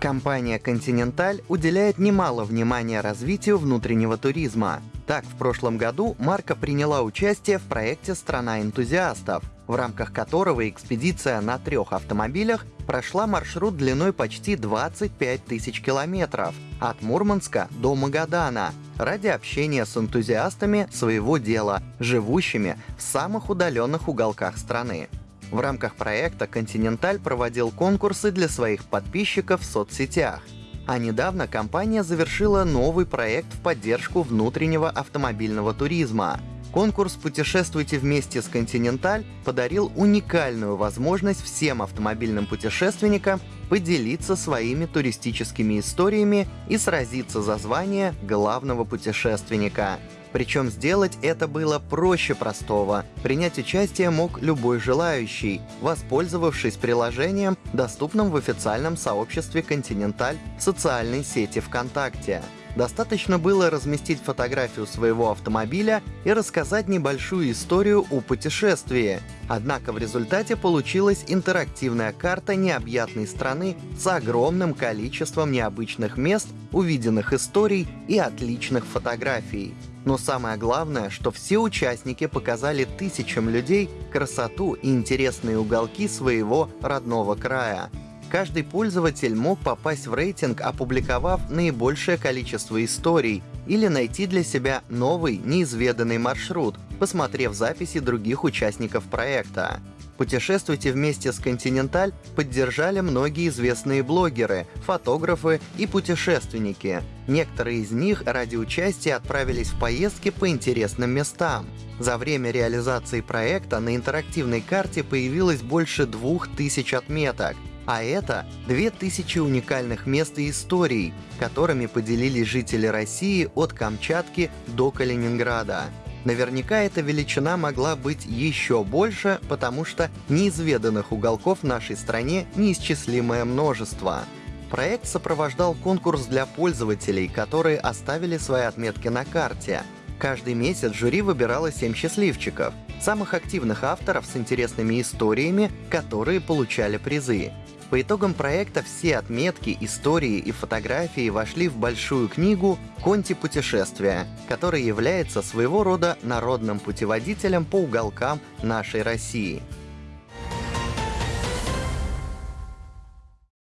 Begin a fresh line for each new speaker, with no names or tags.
Компания Continental уделяет немало внимания развитию внутреннего туризма. Так, в прошлом году марка приняла участие в проекте «Страна энтузиастов», в рамках которого экспедиция на трех автомобилях прошла маршрут длиной почти 25 тысяч километров от Мурманска до Магадана ради общения с энтузиастами своего дела, живущими в самых удаленных уголках страны. В рамках проекта «Континенталь» проводил конкурсы для своих подписчиков в соцсетях. А недавно компания завершила новый проект в поддержку внутреннего автомобильного туризма. Конкурс «Путешествуйте вместе с Континенталь» подарил уникальную возможность всем автомобильным путешественникам поделиться своими туристическими историями и сразиться за звание главного путешественника. Причем сделать это было проще простого. Принять участие мог любой желающий, воспользовавшись приложением, доступным в официальном сообществе «Континенталь» в социальной сети ВКонтакте. Достаточно было разместить фотографию своего автомобиля и рассказать небольшую историю о путешествии. Однако в результате получилась интерактивная карта необъятной страны с огромным количеством необычных мест, увиденных историй и отличных фотографий. Но самое главное, что все участники показали тысячам людей красоту и интересные уголки своего родного края. Каждый пользователь мог попасть в рейтинг, опубликовав наибольшее количество историй, или найти для себя новый, неизведанный маршрут, посмотрев записи других участников проекта. «Путешествуйте вместе с Континенталь» поддержали многие известные блогеры, фотографы и путешественники. Некоторые из них ради участия отправились в поездки по интересным местам. За время реализации проекта на интерактивной карте появилось больше двух тысяч отметок, а это 2000 уникальных мест и историй, которыми поделились жители России от Камчатки до Калининграда. Наверняка эта величина могла быть еще больше, потому что неизведанных уголков в нашей стране неисчислимое множество. Проект сопровождал конкурс для пользователей, которые оставили свои отметки на карте. Каждый месяц жюри выбирало 7 счастливчиков, самых активных авторов с интересными историями, которые получали призы. По итогам проекта все отметки, истории и фотографии вошли в большую книгу «Конти путешествия», которая является своего рода народным путеводителем по уголкам нашей России –